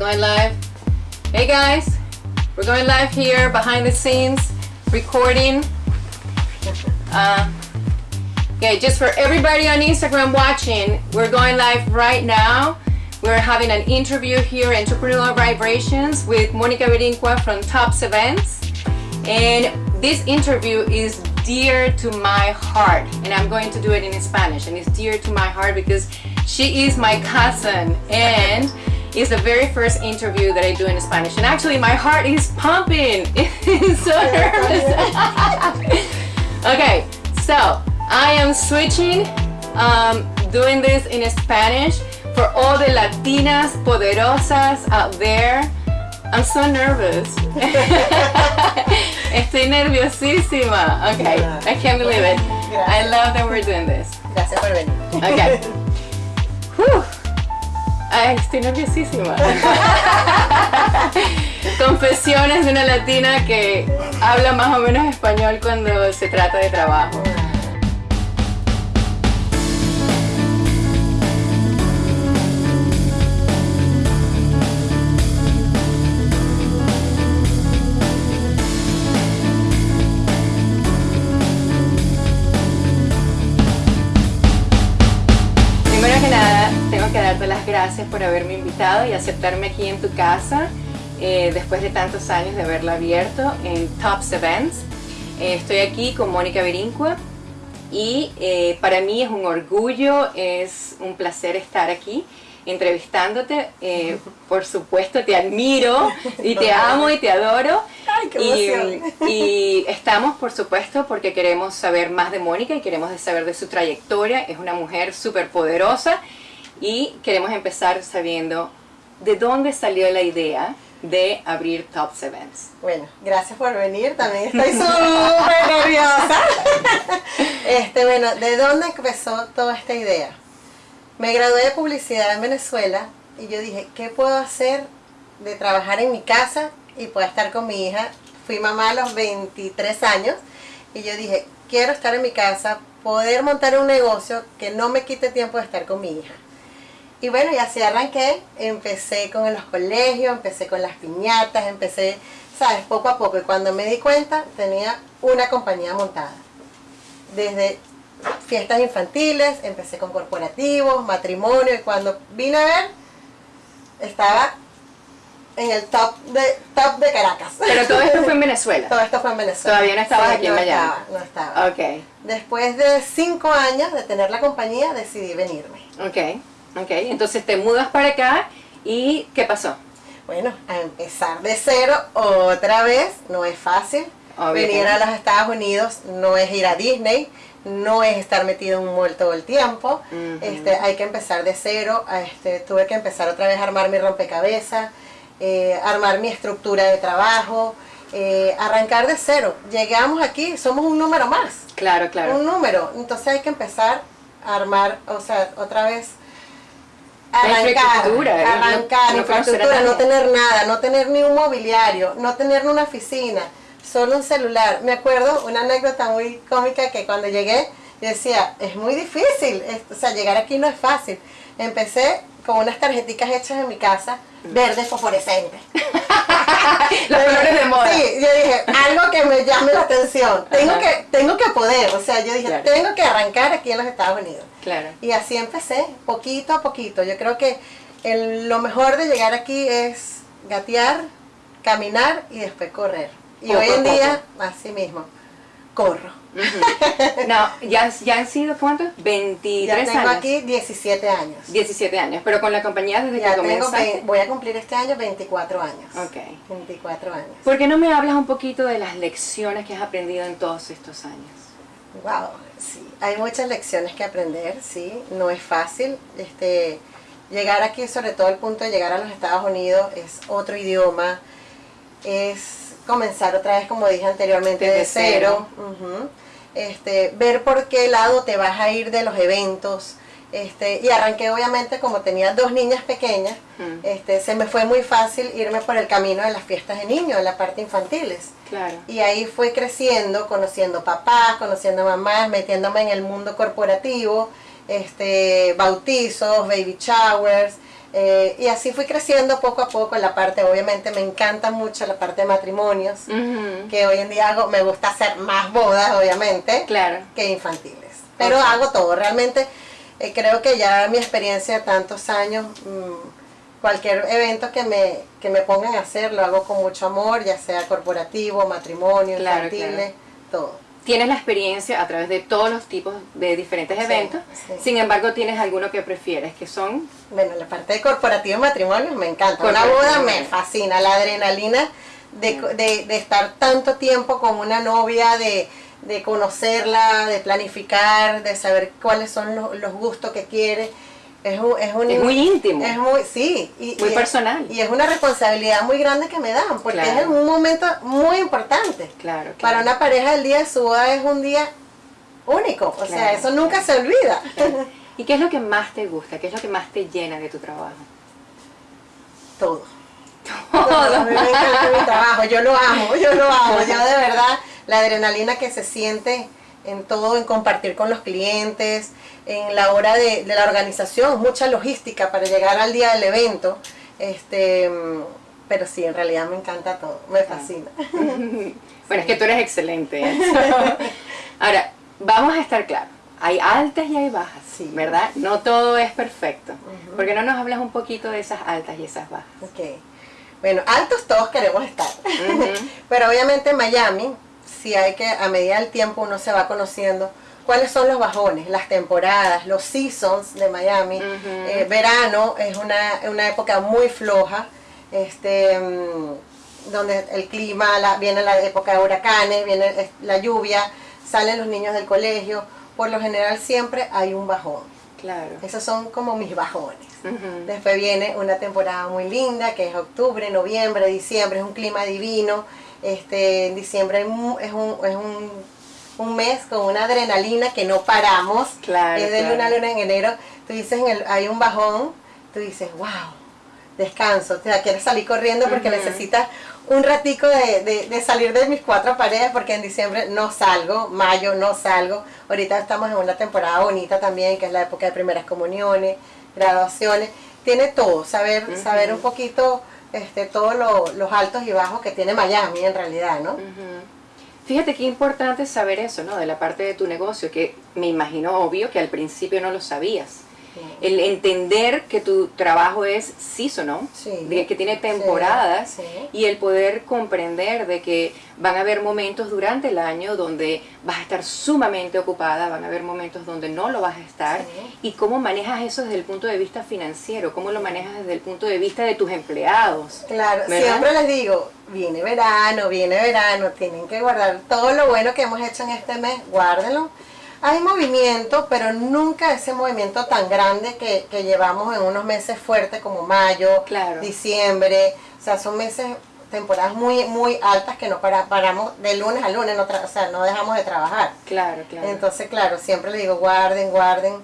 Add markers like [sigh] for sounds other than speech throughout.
Going live. Hey guys, we're going live here behind the scenes, recording. Uh, okay, just for everybody on Instagram watching, we're going live right now. We're having an interview here, Entrepreneurial Vibrations, with Monica Berinqua from Tops Events. And this interview is dear to my heart, and I'm going to do it in Spanish. And it's dear to my heart because she is my cousin, and it's the very first interview that I do in Spanish. And actually, my heart is pumping. [laughs] It's so nervous. [laughs] okay, so I am switching, um, doing this in Spanish for all the Latinas poderosas out there. I'm so nervous. [laughs] Estoy nerviosísima. Okay, I can't believe it. I love that we're doing this. Gracias por venir. Okay. Estoy nerviosísima. [laughs] Confesiones de una latina que habla más o menos español cuando se trata de trabajo. Tengo que darte las gracias por haberme invitado y aceptarme aquí en tu casa eh, después de tantos años de haberlo abierto en Tops Events. Eh, estoy aquí con Mónica Berincua y eh, para mí es un orgullo, es un placer estar aquí entrevistándote. Eh, [laughs] por supuesto te admiro y te amo y te adoro. Ay, qué y, y estamos por supuesto porque queremos saber más de Mónica y queremos saber de su trayectoria. Es una mujer súper poderosa y queremos empezar sabiendo de dónde salió la idea de abrir Tops Events. Bueno, gracias por venir. También estoy súper nerviosa. [laughs] Este, bueno, ¿de dónde empezó toda esta idea? Me gradué de publicidad en Venezuela y yo dije, ¿qué puedo hacer de trabajar en mi casa y poder estar con mi hija? Fui mamá a los 23 años y yo dije, quiero estar en mi casa, poder montar un negocio que no me quite tiempo de estar con mi hija. Y bueno, y así arranqué, empecé con los colegios, empecé con las piñatas, empecé, sabes, poco a poco. Y cuando me di cuenta, tenía una compañía montada. Desde fiestas infantiles, empecé con corporativos, matrimonio, y cuando vine a ver, estaba en el top de, top de Caracas. Pero todo esto fue en Venezuela. [laughs] Todo esto fue en Venezuela. Todavía no estabas aquí en Miami. Estaba, no estaba. Ok, Después de cinco años de tener la compañía, decidí venirme. ok, ok. Entonces te mudas para acá y ¿qué pasó? Bueno, a empezar de cero otra vez no es fácil. Obviamente. Venir a los Estados Unidos no es ir a Disney, no es estar metido en un mall todo el tiempo. Ujú. este, hay que empezar de cero. Este, tuve que empezar otra vez a armar mi rompecabezas, eh, armar mi estructura de trabajo, eh, arrancar de cero. Llegamos aquí, somos un número más Claro, claro. un número. Entonces hay que empezar a armar, o sea, otra vez arrancar, infraestructura, ¿eh? arrancar, No- infraestructura, no tener nada, no tener ni un mobiliario, no tener una oficina, solo un celular. Me acuerdo una anécdota muy cómica que cuando llegué yo decía, es muy difícil, es- o sea, llegar aquí no es fácil. Empecé con unas tarjeticas hechas en mi casa, verdes fosforescentes. [laughs] Los colores de moda. Sí, yo dije, algo que me llame la atención. Tengo Ajá. que, tengo que poder, o sea, yo dije, Claro. tengo que arrancar aquí en los Estados Unidos. Claro. Y así empecé, poquito a poquito. Yo creo que el- lo mejor de llegar aquí es gatear, caminar y después correr. Y Poco hoy en poco. día, así mismo, corro. No, ya, ya han sido ¿cuántos? Ya 23 tengo años. aquí 17 años. 17 años, pero con la compañía desde Ya que tengo, comenzaste. voy a cumplir este año 24 años. Ok. 24 años. ¿Por qué no me hablas un poquito de las lecciones que has aprendido en todos estos años? Wow, sí, hay muchas lecciones que aprender, sí, no es fácil. Este, llegar aquí, sobre todo el punto de llegar a los Estados Unidos, es otro idioma, es comenzar otra vez, como dije anteriormente, de cero. este, ver por qué lado te vas a ir de los eventos. Este, y arranqué obviamente como tenía dos niñas pequeñas, Mm. este, se me fue muy fácil irme por el camino de las fiestas de niños, de la parte infantiles. Claro. Y ahí fue creciendo, conociendo papás, conociendo mamás, metiéndome en el mundo corporativo, este, bautizos, baby showers, Eh, y así fui creciendo poco a poco en la parte, obviamente me encanta mucho la parte de matrimonios, que hoy en día hago, me gusta hacer más bodas, obviamente, Claro. que infantiles. Pero hago todo, realmente eh, creo que ya mi experiencia de tantos años, mm, cualquier evento que me, que me pongan a hacer, lo hago con mucho amor, ya sea corporativo, matrimonio, Claro, infantiles, todo. Tienes la experiencia a través de todos los tipos de diferentes eventos, sí. sin embargo tienes alguno que prefieres, que son Bueno, la parte de corporativo y matrimonio me encanta. Una boda me fascina, la adrenalina de, de- de estar tanto tiempo con una novia, de, de conocerla, de planificar, de saber cuáles son los, los gustos que quiere. Es, un, es, un- Es muy íntimo. Es muy, sí. Y, Muy y es- personal. y es una responsabilidad muy grande que me dan, porque Claro. es un momento muy importante. Claro, Para una pareja el día de su boda es un día único, o sea, eso nunca se olvida. [laughs] ¿Y qué es lo que más te gusta? ¿Qué es lo que más te llena de tu trabajo? Todo. A mí me encanta mi trabajo, yo lo amo, yo lo amo, yo de verdad, la adrenalina que se siente en todo, en compartir con los clientes, en la hora de, de la organización, mucha logística para llegar al día del evento, este, pero sí, en realidad me encanta todo, me fascina. [laughs] Bueno, es que tú eres excelente. ¿eh? [laughs] Ahora, vamos a estar claros. Hay altas y hay bajas, Sí. ¿verdad? No todo es perfecto. ¿Por qué no nos hablas un poquito de esas altas y esas bajas? Ok. Bueno, altos todos queremos estar. [laughs] Pero obviamente en Miami, si hay que, a medida del tiempo uno se va conociendo cuáles son los bajones, las temporadas, los seasons de Miami. Ujú. Eh, verano es una, una época muy floja, este, mm, donde el clima, la- viene la época de huracanes, viene la lluvia, salen los niños del colegio. Por lo general siempre hay un bajón. Claro. Esos son como mis bajones. Ujú. Después viene una temporada muy linda, que es octubre, noviembre, diciembre, es un clima divino. Este, en diciembre es, un, es un, un mes con una adrenalina que no paramos. Claro, Es de luna a luna en enero. Tú dices, en el- hay un bajón, tú dices, wow, descanso. O sea, quieres salir corriendo porque necesitas un ratico de, de- de salir de mis cuatro paredes porque en diciembre no salgo, mayo no salgo. Ahorita estamos en una temporada bonita también, que es la época de primeras comuniones, graduaciones. Tiene todo, saber, saber un poquito este, todos lo- los altos y bajos que tiene Miami en realidad, ¿no? Fíjate qué importante saber eso, ¿no? De la parte de tu negocio, que me imagino obvio que al principio no lo sabías. El entender que tu trabajo es seasonal, Sí. de que tiene temporadas, sí. y el poder comprender de que van a haber momentos durante el año donde vas a estar sumamente ocupada, van a haber momentos donde no lo vas a estar, y cómo manejas eso desde el punto de vista financiero, cómo lo manejas desde el punto de vista de tus empleados. Claro, ¿Verdad? siempre les digo, viene verano, viene verano, tienen que guardar todo lo bueno que hemos hecho en este mes, guárdenlo. Hay movimiento, pero nunca ese movimiento tan grande que, que llevamos en unos meses fuertes como mayo, Claro. diciembre. O sea, son meses, temporadas muy muy altas que no para- paramos de lunes a lunes, no tra- o sea, no dejamos de trabajar. Claro, claro. Entonces, claro, siempre le digo, guarden, guarden.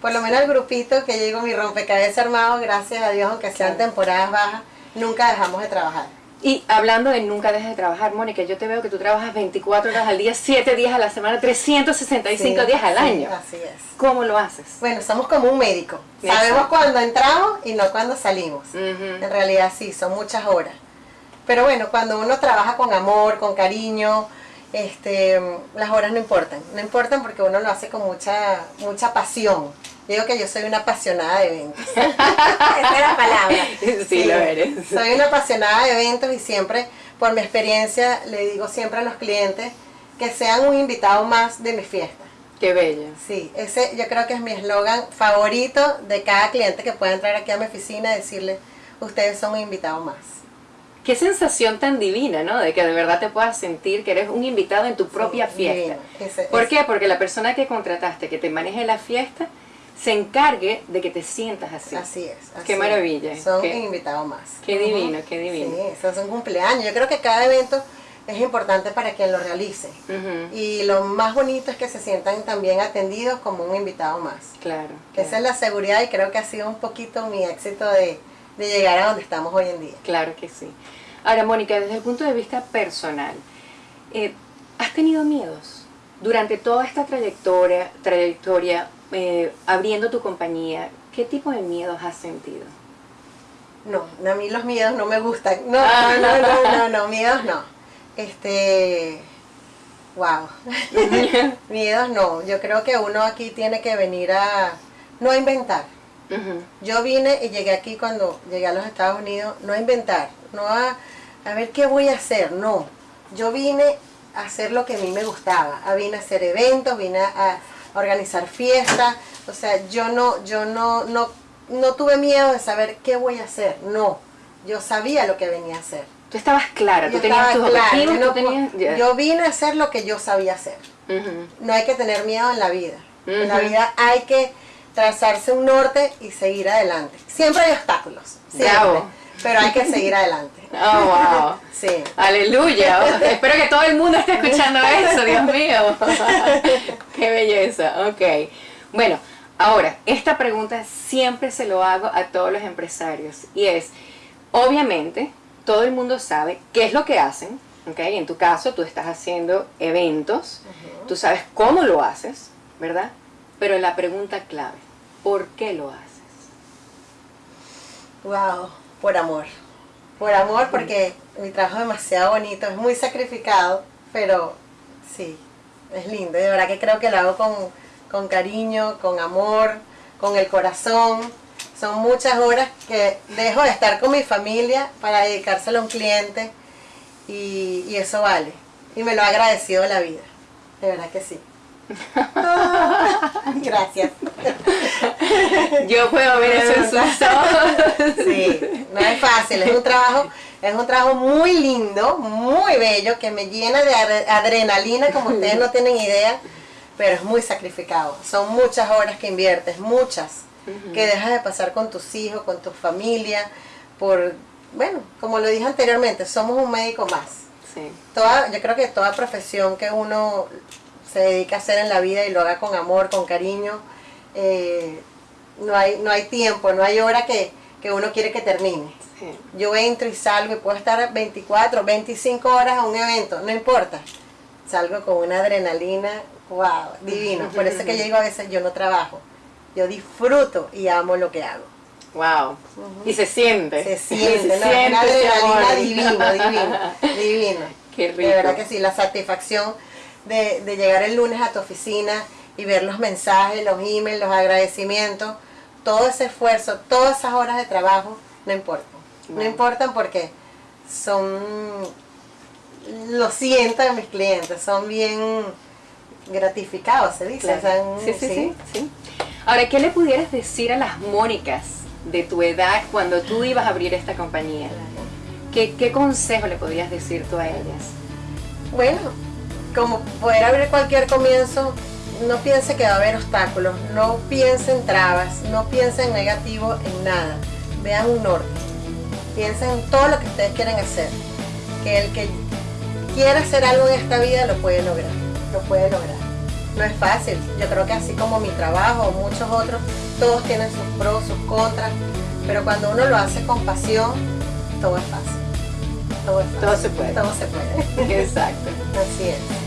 Por lo menos el grupito que llego, mi rompecabezas armado, gracias a Dios, aunque sean Claro. temporadas bajas, nunca dejamos de trabajar. Y hablando de nunca dejes de trabajar, Mónica, yo te veo que tú trabajas 24 horas al día, 7 días a la semana, 365 Sí, días al sí, año. Así es. ¿Cómo lo haces? Bueno, somos como un médico. Exacto. Sabemos cuándo entramos y no cuándo salimos. En realidad sí, son muchas horas. Pero bueno, cuando uno trabaja con amor, con cariño, este, las horas no importan. No importan porque uno lo hace con mucha, mucha pasión. Digo que yo soy una apasionada de eventos. [laughs] Esa es la palabra. Sí, lo eres. Soy una apasionada de eventos y siempre, por mi experiencia, le digo siempre a los clientes que sean un invitado más de mi fiesta. Qué bello. Sí, ese yo creo que es mi eslogan favorito de cada cliente que pueda entrar aquí a mi oficina y decirle, ustedes son un invitado más. Qué sensación tan divina, ¿no? De que de verdad te puedas sentir que eres un invitado en tu propia Sí, fiesta. divino. Ese- ¿Por ese- qué? Porque la persona que contrataste, que te maneje la fiesta, se encargue de que te sientas así. Así es. así Qué maravilla, Son qué- un invitado más. qué divino, qué divino. Sí, eso es un cumpleaños. Yo creo que cada evento es importante para quien lo realice. Y lo más bonito es que se sientan también atendidos como un invitado más. Claro. Que Esa es la seguridad y creo que ha sido un poquito mi éxito de, de llegar a donde estamos hoy en día. Claro que sí. Ahora, Mónica, desde el punto de vista personal, eh, ¿has tenido miedos durante toda esta trayectoria, trayectoria eh, abriendo tu compañía? ¿Qué tipo de miedos has sentido? No, a mí los miedos no me gustan. No, no, [laughs] no, no, no, no, miedos no. Este, wow. [laughs] miedos no. Yo creo que uno aquí tiene que venir a, no a inventar. Yo vine y llegué aquí cuando llegué a los Estados Unidos, no a inventar, no a, a ver qué voy a hacer, no. Yo vine a hacer lo que a mí me gustaba, a vine a hacer eventos, vine a, a organizar fiestas, o sea, yo no, yo no, no, no tuve miedo de saber qué voy a hacer, no. Yo sabía lo que venía a hacer. Tú estabas clara, tú tenías tus clara, objetivos, yo, tú no tenías... yo vine a hacer lo que yo sabía hacer. No hay que tener miedo en la vida. En la vida hay que trazarse un norte y seguir adelante. Siempre hay obstáculos, siempre, Bravo. Pero hay que seguir adelante. Oh, wow. [laughs] Sí. Aleluya. [laughs] Espero que todo el mundo esté escuchando eso, Dios mío. [laughs] Qué belleza. Ok. Bueno, ahora, esta pregunta siempre se lo hago a todos los empresarios. Y es, obviamente, todo el mundo sabe qué es lo que hacen. Ok. En tu caso, tú estás haciendo eventos. Tú sabes cómo lo haces, ¿verdad? Pero la pregunta clave, ¿por qué lo haces? Wow, por amor. Por amor porque mi trabajo es demasiado bonito, es muy sacrificado, pero sí, es lindo. De verdad que creo que lo hago con, con cariño, con amor, con el corazón. Son muchas horas que dejo de estar con mi familia para dedicárselo a un cliente y, y eso vale. Y me lo ha agradecido la vida. De verdad que sí. [laughs] Gracias. Yo puedo ver eso en sus. Sí, no es fácil, es un trabajo, es un trabajo muy lindo, muy bello, que me llena de adre- adrenalina como ustedes no tienen idea, pero es muy sacrificado. Son muchas horas que inviertes, muchas, que dejas de pasar con tus hijos, con tu familia, por, bueno, como lo dije anteriormente, somos un médico más. Sí. Toda, yo creo que toda profesión que uno se dedica a hacer en la vida y lo haga con amor, con cariño, eh, no, hay, no hay tiempo, no hay hora que, que uno quiere que termine. sí. Yo entro y salgo y puedo estar 24, 25 horas a un evento, no importa. Salgo con una adrenalina, wow, divino. Por eso que yo digo a veces yo no trabajo. Yo disfruto y amo lo que hago. Wow. Y se siente. Se [laughs] siente, Se ¿no? siente una adrenalina amor. divino, divino, divino. [laughs] Qué rico. De verdad que sí, la satisfacción de, de llegar el lunes a tu oficina y ver los mensajes, los emails, los agradecimientos, todo ese esfuerzo, todas esas horas de trabajo, no importan. No importan porque son, lo siento de mis clientes, son bien gratificados, se dice. Claro. Sí, sí, sí, sí. Ahora, ¿qué le pudieras decir a las Mónicas de tu edad cuando tú ibas a abrir esta compañía? ¿Qué, qué consejo le podrías decir tú a ellas? Bueno, como poder abrir cualquier comienzo, no piense que va a haber obstáculos, no piense en trabas, no piense en negativo, en nada. Vean un norte. Piensen en todo lo que ustedes quieren hacer. Que el que quiera hacer algo en esta vida lo puede lograr. Lo puede lograr. No es fácil. Yo creo que así como mi trabajo o muchos otros, todos tienen sus pros, sus contras. Pero cuando uno lo hace con pasión, todo es fácil. Todo es fácil. Todo se puede. Todo se puede. [laughs] Exacto. Así es.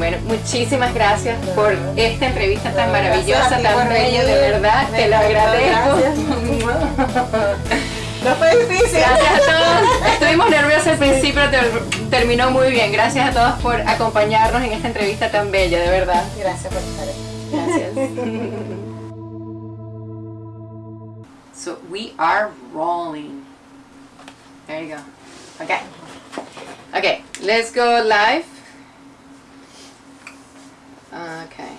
Bueno, muchísimas gracias por esta entrevista tan maravillosa, tan bella, de verdad. Te lo agradezco. [laughs] No fue difícil. Gracias a todos. Estuvimos [laughs] nerviosos al principio, terminó muy bien. Gracias a todos por acompañarnos en esta entrevista tan bella, de verdad. Gracias por estar aquí. [laughs] Gracias. so we are rolling. There you go. Okay. Okay, let's go live. Okay.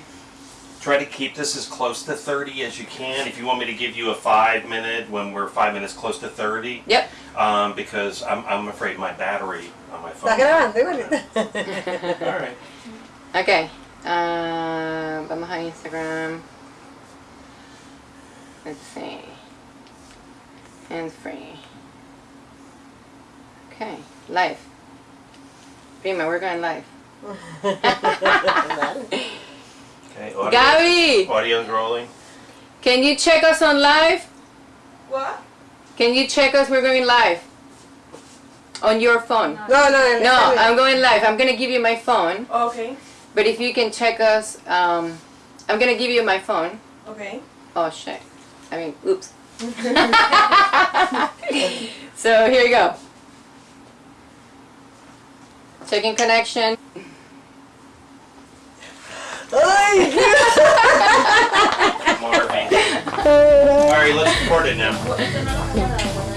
Try to keep this as close to 30 as you can. If you want me to give you a five minute when we're five minutes close to 30, Yep. um, because I'm, I'm afraid my battery on my phone. ¿Estás grabando igualito? All right. Okay. Uh, vamos a Instagram. Let's see. Hands free. Okay. Live. Prima, we're going live. Okay. Audio, Gaby, Audio's rolling. can you check us on live? What? Can you check us? We're going live. On your phone. No, no, no. No, está bien. I'm going live. I'm gonna give you my phone, Okay. but if you can check us, um, I'm gonna give you my phone. Okay. Oh shit. I mean, oops. [laughs] so here you go. Checking connection. Alright, [laughs] let's record it now.